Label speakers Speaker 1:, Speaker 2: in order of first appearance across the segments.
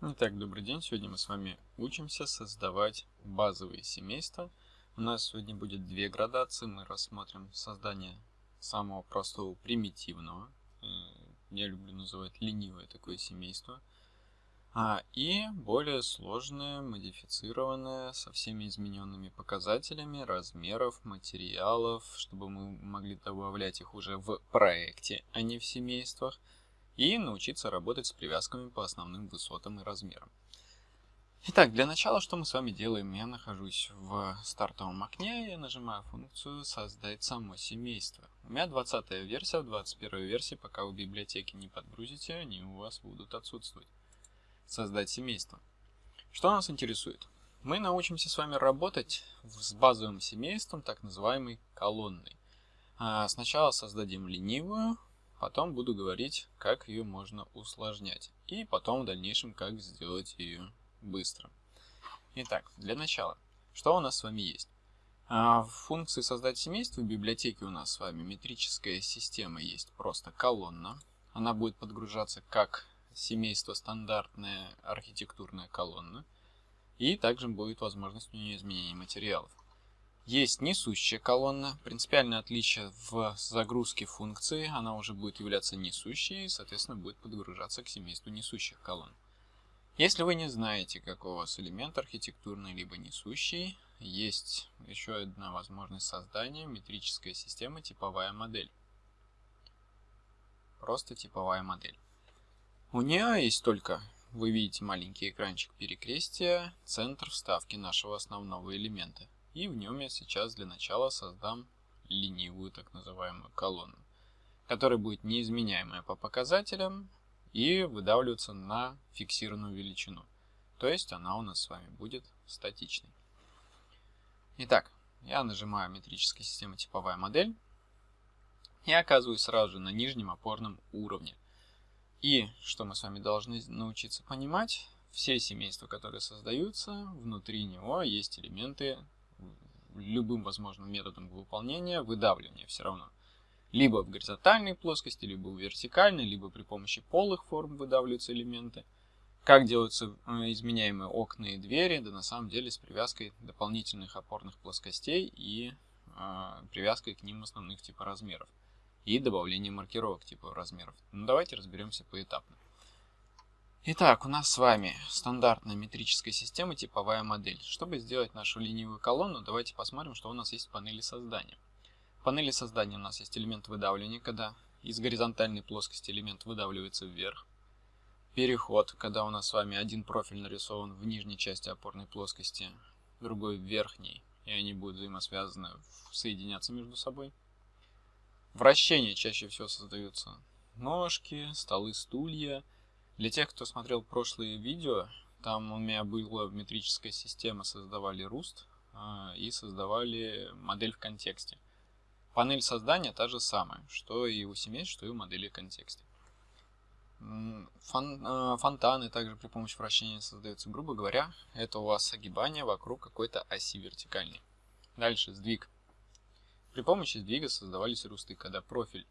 Speaker 1: Итак, добрый день. Сегодня мы с вами учимся создавать базовые семейства. У нас сегодня будет две градации. Мы рассмотрим создание самого простого примитивного. Э, я люблю называть ленивое такое семейство. А, и более сложное, модифицированное, со всеми измененными показателями, размеров, материалов, чтобы мы могли добавлять их уже в проекте, а не в семействах и научиться работать с привязками по основным высотам и размерам. Итак, для начала что мы с вами делаем? Я нахожусь в стартовом окне и нажимаю функцию «Создать само семейство». У меня 20 версия, в 21 версии, пока вы библиотеки не подгрузите, они у вас будут отсутствовать. Создать семейство. Что нас интересует? Мы научимся с вами работать с базовым семейством, так называемой колонной. А, сначала создадим ленивую, Потом буду говорить, как ее можно усложнять. И потом в дальнейшем, как сделать ее быстро. Итак, для начала, что у нас с вами есть? А, в функции «Создать семейство» в библиотеке у нас с вами метрическая система есть, просто колонна. Она будет подгружаться как семейство стандартная архитектурная колонна. И также будет возможность у нее изменения материалов. Есть несущая колонна. Принципиальное отличие в загрузке функции. Она уже будет являться несущей и, соответственно, будет подгружаться к семейству несущих колонн. Если вы не знаете, какой у вас элемент архитектурный либо несущий, есть еще одна возможность создания метрической системы типовая модель. Просто типовая модель. У нее есть только, вы видите маленький экранчик перекрестия, центр вставки нашего основного элемента. И в нем я сейчас для начала создам ленивую так называемую колонну, которая будет неизменяемая по показателям и выдавливаться на фиксированную величину. То есть она у нас с вами будет статичной. Итак, я нажимаю метрическая система типовая модель и оказываюсь сразу же на нижнем опорном уровне. И что мы с вами должны научиться понимать, все семейства, которые создаются, внутри него есть элементы любым возможным методом выполнения выдавливания все равно. Либо в горизонтальной плоскости, либо в вертикальной, либо при помощи полых форм выдавливаются элементы. Как делаются э, изменяемые окна и двери? Да на самом деле с привязкой дополнительных опорных плоскостей и э, привязкой к ним основных типа размеров. И добавлением маркировок типа размеров. Ну, давайте разберемся поэтапно. Итак, у нас с вами стандартная метрическая система, типовая модель. Чтобы сделать нашу ленивую колонну, давайте посмотрим, что у нас есть в панели создания. В панели создания у нас есть элемент выдавливания, когда из горизонтальной плоскости элемент выдавливается вверх. Переход, когда у нас с вами один профиль нарисован в нижней части опорной плоскости, другой в верхней, и они будут взаимосвязаны, соединяться между собой. Вращение чаще всего создаются ножки, столы, стулья – для тех, кто смотрел прошлые видео, там у меня была метрическая система, создавали Rust э, и создавали модель в контексте. Панель создания та же самая, что и у семейств, что и у модели в контексте. Фон, э, фонтаны также при помощи вращения создаются. Грубо говоря, это у вас огибание вокруг какой-то оси вертикальной. Дальше сдвиг. При помощи сдвига создавались русты, когда профиль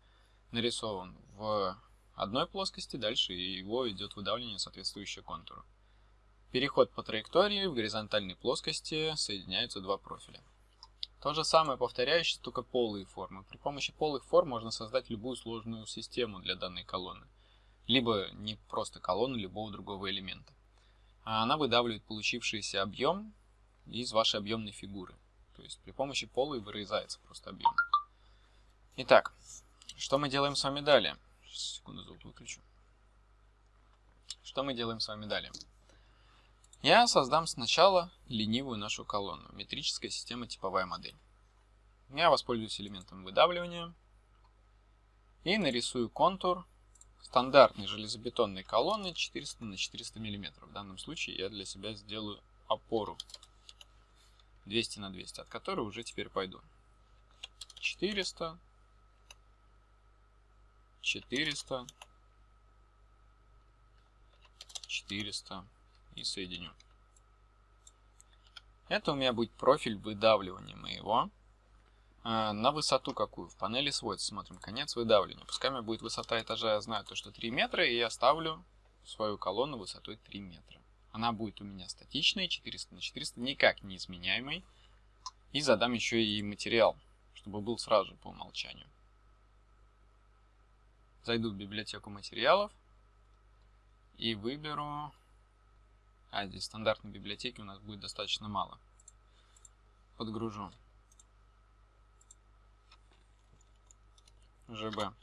Speaker 1: нарисован в одной плоскости, дальше его идет выдавливание соответствующего контуру. Переход по траектории в горизонтальной плоскости соединяются два профиля. То же самое повторяющееся, только полые формы. При помощи полых форм можно создать любую сложную систему для данной колонны. Либо не просто колонну любого другого элемента. А она выдавливает получившийся объем из вашей объемной фигуры. То есть при помощи полой вырезается просто объем. Итак, что мы делаем с вами далее? Секунду, звук выключу. Что мы делаем с вами далее? Я создам сначала ленивую нашу колонну. Метрическая система типовая модель. Я воспользуюсь элементом выдавливания и нарисую контур стандартной железобетонной колонны 400 на 400 мм. В данном случае я для себя сделаю опору 200 на 200, от которой уже теперь пойду 400 400, 400 и соединю. Это у меня будет профиль выдавливания моего. А, на высоту какую? В панели сводится. Смотрим, конец выдавливания. Пускай у меня будет высота этажа, я знаю то, что 3 метра, и я ставлю свою колонну высотой 3 метра. Она будет у меня статичной, 400 на 400, никак не изменяемой. И задам еще и материал, чтобы был сразу же по умолчанию. Зайду в библиотеку материалов и выберу... А, здесь стандартной библиотеки у нас будет достаточно мало. Подгружу. ЖБ.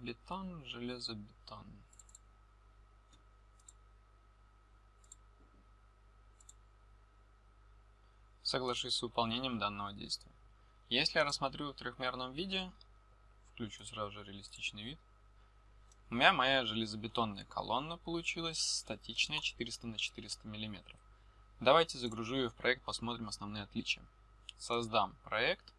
Speaker 1: Бетон, железобетон. Соглашусь с выполнением данного действия. Если я рассмотрю в трехмерном виде, включу сразу же реалистичный вид, у меня моя железобетонная колонна получилась статичная 400 на 400 мм. Давайте загружу ее в проект, посмотрим основные отличия. Создам проект,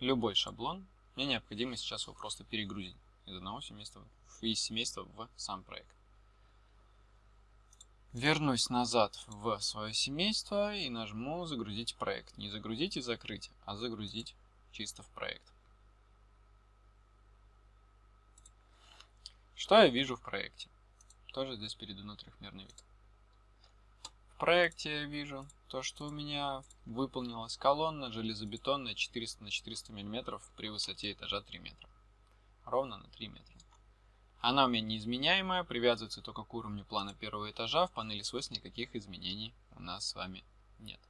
Speaker 1: любой шаблон. Мне необходимо сейчас его просто перегрузить из одного семейства, из семейства в сам проект. Вернусь назад в свое семейство и нажму «Загрузить проект». Не «Загрузить и закрыть», а «Загрузить чисто в проект». Что я вижу в проекте? Тоже здесь перейду на трехмерный вид. В проекте я вижу то, что у меня выполнилась колонна железобетонная 400 на 400 мм при высоте этажа 3 метра. Ровно на 3 метра. Она у меня неизменяемая, привязывается только к уровню плана первого этажа. В панели свойств никаких изменений у нас с вами нет.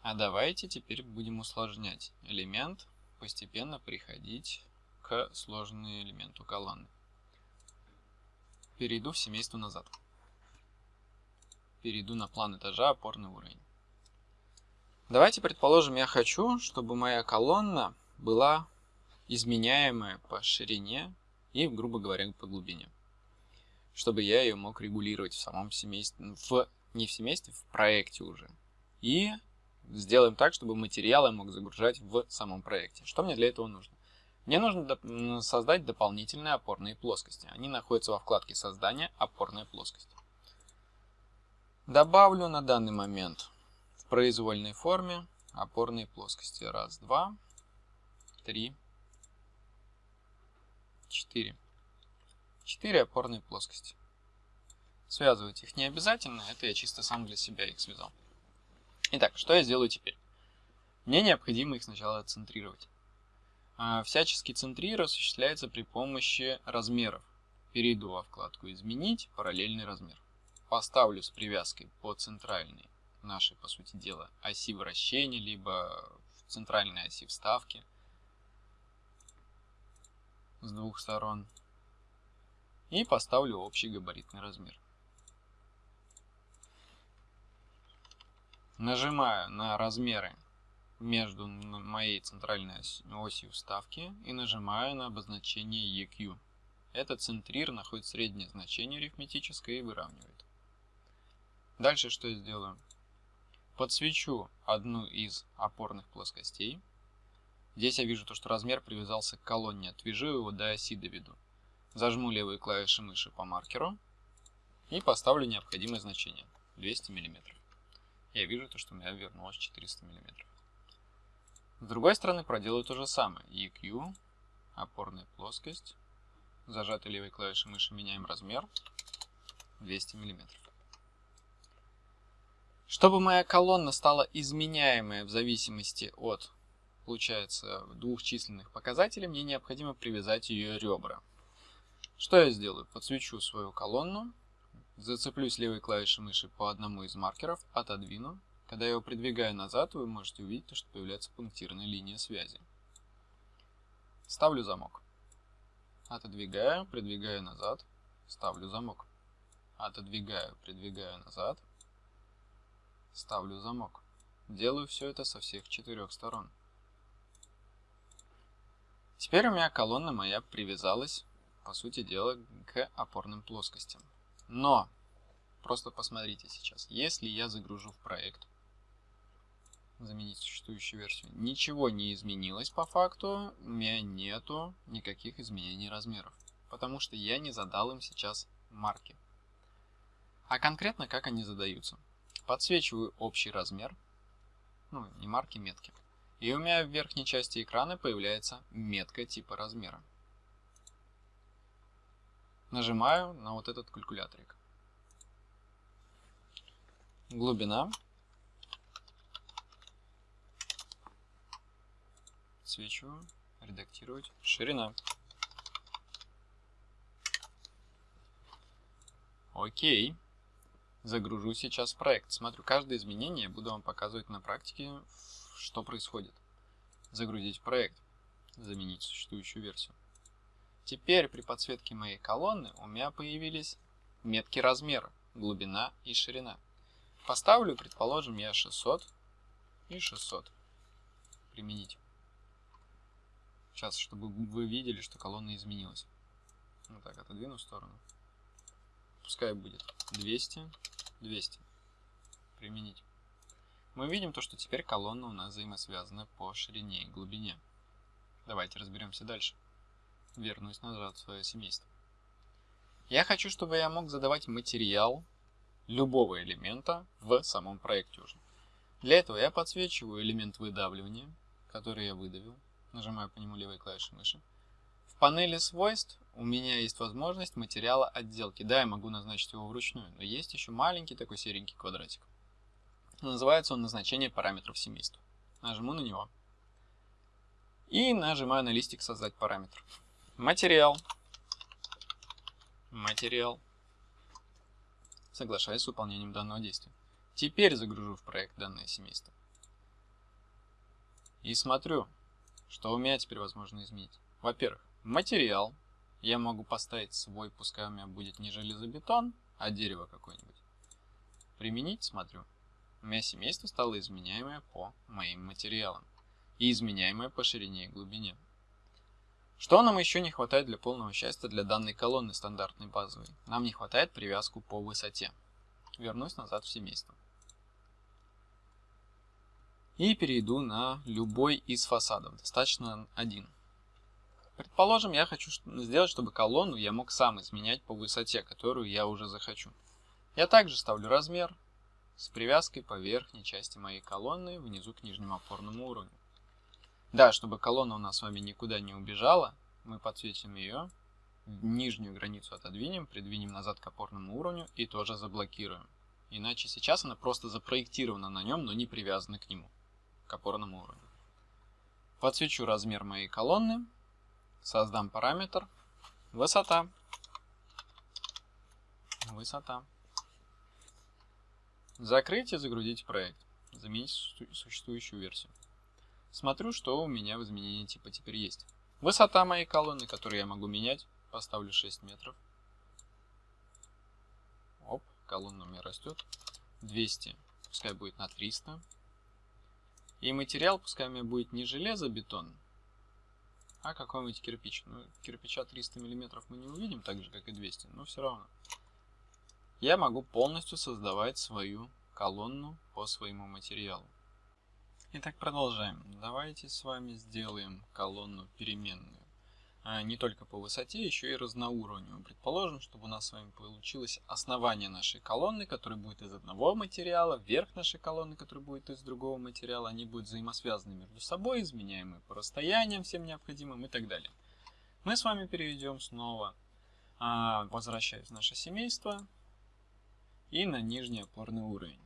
Speaker 1: А давайте теперь будем усложнять элемент, постепенно приходить к сложному элементу колонны. Перейду в семейство назад. Перейду на план этажа, опорный уровень. Давайте предположим, я хочу, чтобы моя колонна была изменяемая по ширине и, грубо говоря, по глубине. Чтобы я ее мог регулировать в самом семействе, в, не в семействе, в проекте уже. И сделаем так, чтобы материалы я мог загружать в самом проекте. Что мне для этого нужно? Мне нужно создать дополнительные опорные плоскости. Они находятся во вкладке создания опорная плоскость. Добавлю на данный момент в произвольной форме опорные плоскости. Раз, два, три, 4. 4 опорные плоскости. Связывать их не обязательно, это я чисто сам для себя их связал. Итак, что я сделаю теперь? Мне необходимо их сначала центрировать. А, всяческий центрир осуществляется при помощи размеров. Перейду во вкладку «Изменить», «Параллельный размер». Поставлю с привязкой по центральной нашей, по сути дела, оси вращения, либо в центральной оси вставки – с двух сторон. И поставлю общий габаритный размер. Нажимаю на размеры между моей центральной осью вставки и нажимаю на обозначение EQ. Этот центрир находит среднее значение арифметическое и выравнивает. Дальше что я сделаю? Подсвечу одну из опорных плоскостей Здесь я вижу то, что размер привязался к колонне. Отвяжу его до оси доведу. Зажму левые клавиши мыши по маркеру и поставлю необходимое значение 200 мм. Я вижу то, что у меня вернулось 400 мм. С другой стороны проделаю то же самое. EQ, опорная плоскость, зажатой левой клавишей мыши меняем размер 200 мм. Чтобы моя колонна стала изменяемая в зависимости от получается двух численных показателей, мне необходимо привязать ее ребра. Что я сделаю? Подсвечу свою колонну, зацеплюсь левой клавишей мыши по одному из маркеров, отодвину. Когда я его придвигаю назад, вы можете увидеть, что появляется пунктирная линия связи. Ставлю замок. Отодвигаю, придвигаю назад, ставлю замок. Отодвигаю, придвигаю назад, ставлю замок. Делаю все это со всех четырех сторон. Теперь у меня колонна моя привязалась, по сути дела, к опорным плоскостям. Но, просто посмотрите сейчас, если я загружу в проект, заменить существующую версию, ничего не изменилось по факту, у меня нету никаких изменений размеров. потому что я не задал им сейчас марки. А конкретно как они задаются. Подсвечиваю общий размер, ну не марки, метки. И у меня в верхней части экрана появляется метка типа размера. Нажимаю на вот этот калькуляторик. Глубина. Свечиваю. Редактировать. Ширина. Окей. Загружу сейчас проект. Смотрю, каждое изменение буду вам показывать на практике, что происходит. Загрузить проект. Заменить существующую версию. Теперь при подсветке моей колонны у меня появились метки размера, глубина и ширина. Поставлю, предположим, я 600 и 600. Применить. Сейчас, чтобы вы видели, что колонна изменилась. Вот так, отодвину в сторону. Пускай будет 200, 200. Применить. Мы видим то, что теперь колонна у нас взаимосвязана по ширине и глубине. Давайте разберемся дальше. Вернусь назад в свое семейство. Я хочу, чтобы я мог задавать материал любого элемента в самом проекте уже. Для этого я подсвечиваю элемент выдавливания, который я выдавил. Нажимаю по нему левой клавишей мыши. Панели свойств у меня есть возможность материала отделки. Да, я могу назначить его вручную, но есть еще маленький такой серенький квадратик. Называется он назначение параметров семейства. Нажму на него. И нажимаю на листик создать параметр. Материал. Материал. Соглашаюсь с выполнением данного действия. Теперь загружу в проект данное семейство. И смотрю, что у меня теперь возможно изменить. Во-первых, материал. Я могу поставить свой, пускай у меня будет не железобетон, а дерево какое-нибудь. Применить, смотрю. У меня семейство стало изменяемое по моим материалам. И изменяемое по ширине и глубине. Что нам еще не хватает для полного счастья для данной колонны стандартной базовой? Нам не хватает привязку по высоте. Вернусь назад в семейство. И перейду на любой из фасадов. Достаточно один. Предположим, я хочу сделать, чтобы колонну я мог сам изменять по высоте, которую я уже захочу. Я также ставлю размер с привязкой по верхней части моей колонны внизу к нижнему опорному уровню. Да, чтобы колонна у нас с вами никуда не убежала, мы подсветим ее, нижнюю границу отодвинем, придвинем назад к опорному уровню и тоже заблокируем. Иначе сейчас она просто запроектирована на нем, но не привязана к нему, к опорному уровню. Подсвечу размер моей колонны, создам параметр высота. Высота. Закрыть и загрузить проект. Заменить существующую версию. Смотрю, что у меня в изменении типа теперь есть. Высота моей колонны, которую я могу менять, поставлю 6 метров. Оп, колонна у меня растет. 200, пускай будет на 300. И материал, пускай у меня будет не железобетон, а какой-нибудь кирпич. Ну, кирпича 300 мм мы не увидим, так же, как и 200, но все равно. Я могу полностью создавать свою колонну по своему материалу. Итак, продолжаем. Давайте с вами сделаем колонну переменную. А не только по высоте, еще и разноуровневую. Предположим, чтобы у нас с вами получилось основание нашей колонны, которое будет из одного материала, верх нашей колонны, который будет из другого материала. Они будут взаимосвязаны между собой, изменяемые по расстояниям всем необходимым и так далее. Мы с вами перейдем снова, а, возвращаясь в наше семейство и на нижний опорный уровень.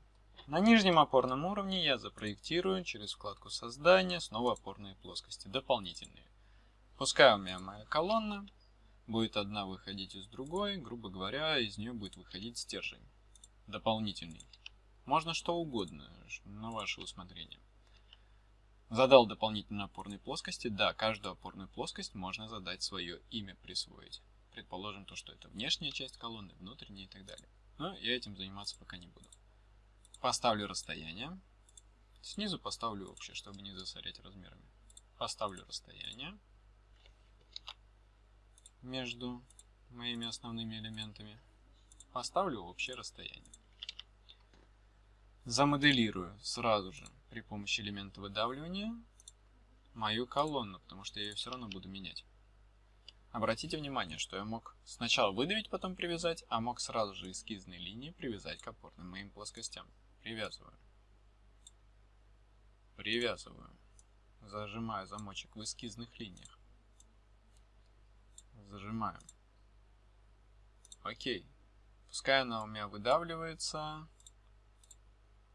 Speaker 1: На нижнем опорном уровне я запроектирую через вкладку создания снова опорные плоскости, дополнительные. Пускай у меня моя колонна будет одна выходить из другой, грубо говоря, из нее будет выходить стержень дополнительный. Можно что угодно, на ваше усмотрение. Задал дополнительные опорные плоскости. Да, каждую опорную плоскость можно задать свое имя, присвоить. Предположим то, что это внешняя часть колонны, внутренняя и так далее. Но я этим заниматься пока не буду. Поставлю расстояние. Снизу поставлю общее, чтобы не засорять размерами. Поставлю расстояние между моими основными элементами. Поставлю общее расстояние. Замоделирую сразу же при помощи элемента выдавливания мою колонну, потому что я ее все равно буду менять. Обратите внимание, что я мог сначала выдавить, потом привязать, а мог сразу же эскизные линии привязать к опорным моим плоскостям. Привязываю. Привязываю. Зажимаю замочек в эскизных линиях. Зажимаю. Окей. Пускай она у меня выдавливается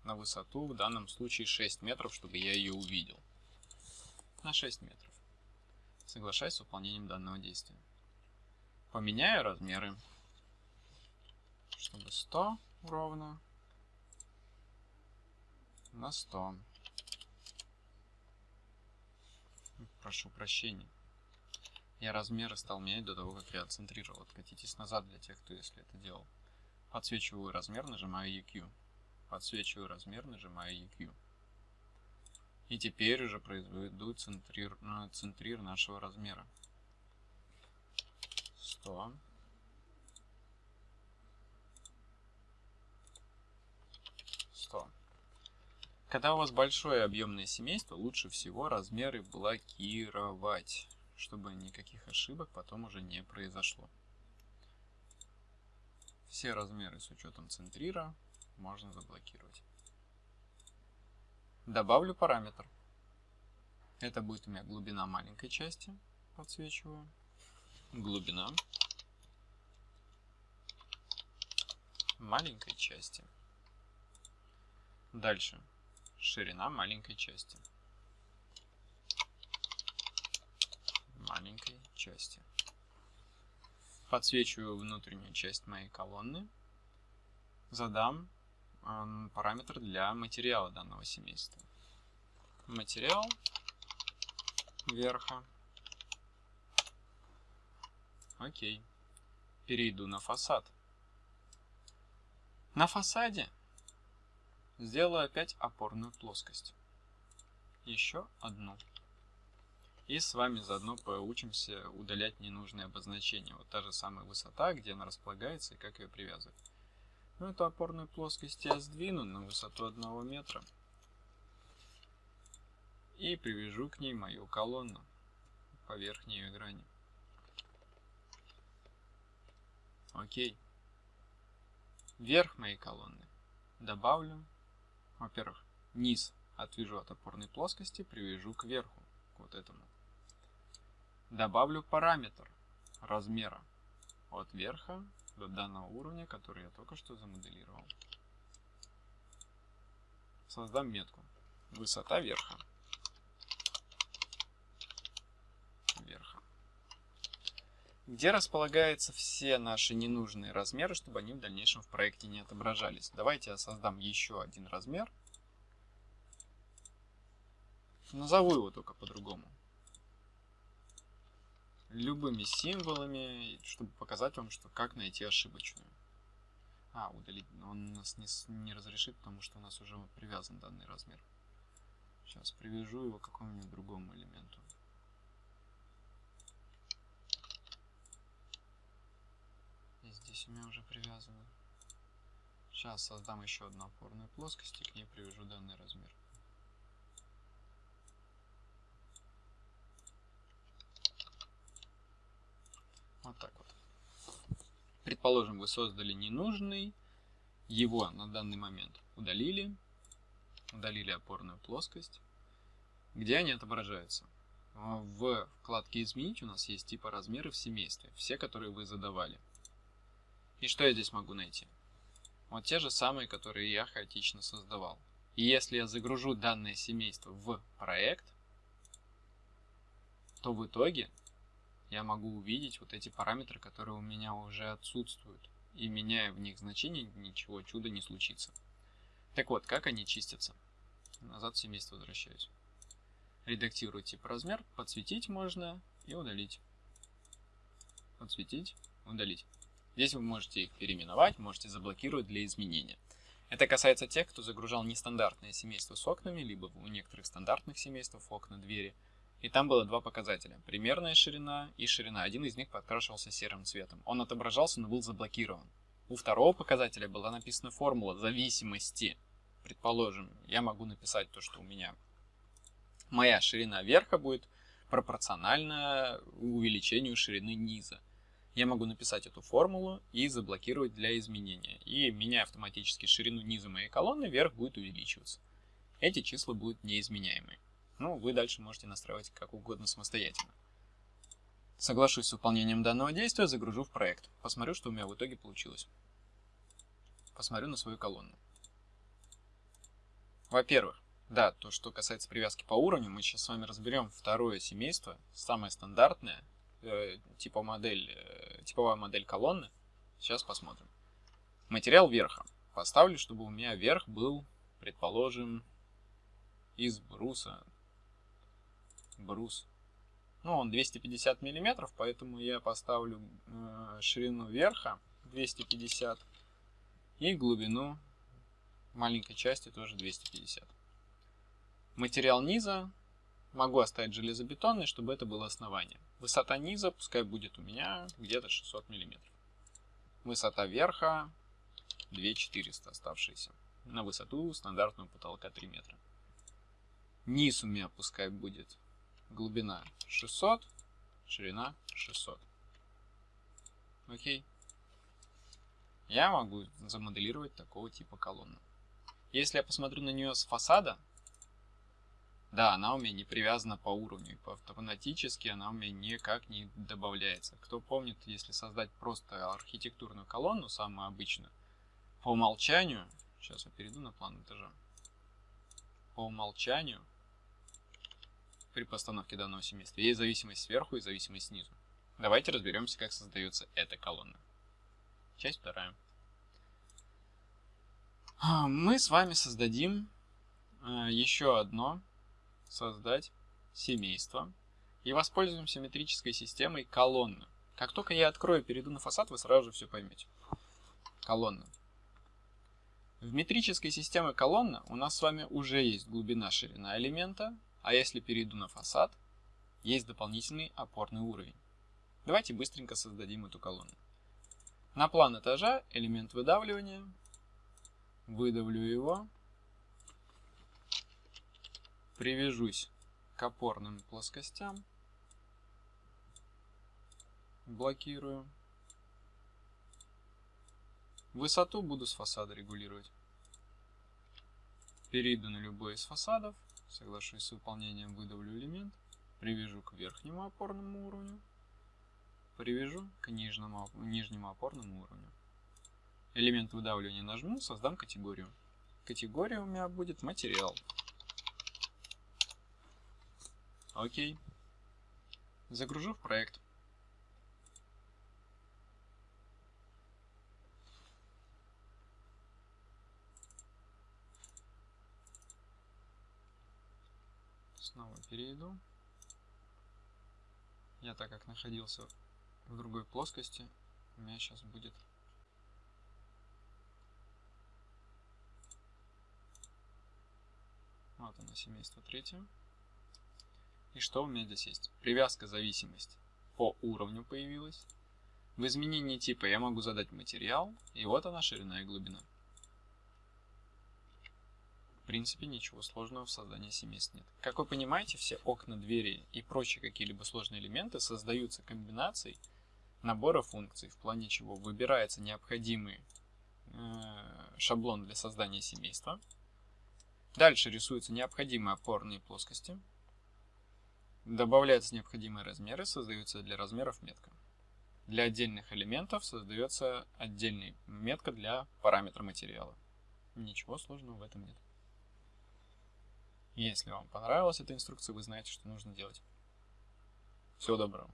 Speaker 1: на высоту, в данном случае 6 метров, чтобы я ее увидел. На 6 метров. Соглашаюсь с выполнением данного действия. Поменяю размеры, чтобы 100 ровно на 100. Прошу прощения. Я размеры стал менять до того, как я центрировал. Откатитесь назад для тех, кто если это делал. Подсвечиваю размер, нажимаю EQ. Подсвечиваю размер, нажимаю EQ. И теперь уже произведу центрир, ну, центрир нашего размера. 100. Сто. Когда у вас большое объемное семейство, лучше всего размеры блокировать, чтобы никаких ошибок потом уже не произошло. Все размеры с учетом центрира можно заблокировать. Добавлю параметр. Это будет у меня глубина маленькой части. Подсвечиваю. Глубина маленькой части. Дальше ширина маленькой части. Маленькой части. Подсвечиваю внутреннюю часть моей колонны. Задам параметр для материала данного семейства. Материал верха. Окей. Перейду на фасад. На фасаде Сделаю опять опорную плоскость. Еще одну. И с вами заодно поучимся удалять ненужные обозначения. Вот та же самая высота, где она располагается и как ее привязывать. Ну, эту опорную плоскость я сдвину на высоту 1 метра. И привяжу к ней мою колонну по верхней ее грани. Окей. Верх моей колонны добавлю во-первых, низ отвяжу от опорной плоскости, привяжу к верху, к вот этому. Добавлю параметр размера от верха до данного уровня, который я только что замоделировал. Создам метку. Высота верха. Верха. Где располагаются все наши ненужные размеры, чтобы они в дальнейшем в проекте не отображались. Давайте я создам еще один размер. Назову его только по-другому. Любыми символами, чтобы показать вам, что как найти ошибочную. А, удалить. Он нас не, не разрешит, потому что у нас уже привязан данный размер. Сейчас привяжу его к какому-нибудь другому элементу. И здесь у меня уже привязано. Сейчас создам еще одну опорную плоскость и к ней привяжу данный размер. Вот так вот. Предположим, вы создали ненужный, его на данный момент удалили, удалили опорную плоскость. Где они отображаются? В вкладке «Изменить» у нас есть типа размеры в семействе, все, которые вы задавали. И что я здесь могу найти? Вот те же самые, которые я хаотично создавал. И если я загружу данное семейство в проект, то в итоге я могу увидеть вот эти параметры, которые у меня уже отсутствуют. И меняя в них значение, ничего чуда не случится. Так вот, как они чистятся? Назад в семейство возвращаюсь. Редактирую тип размер, подсветить можно и удалить. Подсветить, удалить. Здесь вы можете их переименовать, можете заблокировать для изменения. Это касается тех, кто загружал нестандартное семейство с окнами, либо у некоторых стандартных семейств окна, двери – и там было два показателя. Примерная ширина и ширина. Один из них подкрашивался серым цветом. Он отображался, но был заблокирован. У второго показателя была написана формула зависимости. Предположим, я могу написать то, что у меня моя ширина верха будет пропорционально увеличению ширины низа. Я могу написать эту формулу и заблокировать для изменения. И меняя автоматически ширину низа моей колонны, верх будет увеличиваться. Эти числа будут неизменяемые. Ну, вы дальше можете настраивать как угодно самостоятельно. Соглашусь с выполнением данного действия, загружу в проект. Посмотрю, что у меня в итоге получилось. Посмотрю на свою колонну. Во-первых, да, то, что касается привязки по уровню, мы сейчас с вами разберем второе семейство, самое стандартное, э, типа модель, э, типовая модель колонны. Сейчас посмотрим. Материал верха. Поставлю, чтобы у меня верх был, предположим, из бруса. Брус. Ну, он 250 миллиметров, поэтому я поставлю э, ширину верха 250 и глубину маленькой части тоже 250. Материал низа могу оставить железобетонный, чтобы это было основание. Высота низа пускай будет у меня где-то 600 мм. Высота верха 2400 оставшиеся. На высоту стандартного потолка 3 метра. Низ у меня пускай будет глубина 600, ширина 600. Окей. Я могу замоделировать такого типа колонну. Если я посмотрю на нее с фасада, да, она у меня не привязана по уровню, автоматически она у меня никак не добавляется. Кто помнит, если создать просто архитектурную колонну, самую обычную, по умолчанию, сейчас я перейду на план этажа, по умолчанию при постановке данного семейства есть зависимость сверху и зависимость снизу. Давайте разберемся, как создается эта колонна. Часть вторая. А, мы с вами создадим а, еще одно создать семейство и воспользуемся метрической системой колонна. Как только я открою, перейду на фасад, вы сразу же все поймете. Колонна. В метрической системе колонна у нас с вами уже есть глубина, ширина элемента, а если перейду на фасад, есть дополнительный опорный уровень. Давайте быстренько создадим эту колонну. На план этажа элемент выдавливания, выдавлю его, привяжусь к опорным плоскостям, блокирую. Высоту буду с фасада регулировать. Перейду на любой из фасадов, соглашусь с выполнением, выдавлю элемент, привяжу к верхнему опорному уровню, привяжу к нижнему, нижнему опорному уровню. Элемент выдавливания нажму, создам категорию. Категория у меня будет материал. Окей. Загружу в проект. Снова перейду. Я так как находился в другой плоскости, у меня сейчас будет вот оно семейство третье. И что у меня здесь есть? Привязка зависимость по уровню появилась. В изменении типа я могу задать материал, и вот она ширина и глубина. Принципе, ничего сложного в создании семейств нет. Как вы понимаете, все окна, двери и прочие какие-либо сложные элементы создаются комбинацией набора функций, в плане чего выбирается необходимый э, шаблон для создания семейства. Дальше рисуются необходимые опорные плоскости, Добавляются необходимые размеры, создаются для размеров метка. Для отдельных элементов создается отдельная метка для параметра материала. Ничего сложного в этом нет. Если вам понравилась эта инструкция, вы знаете, что нужно делать. Всего доброго.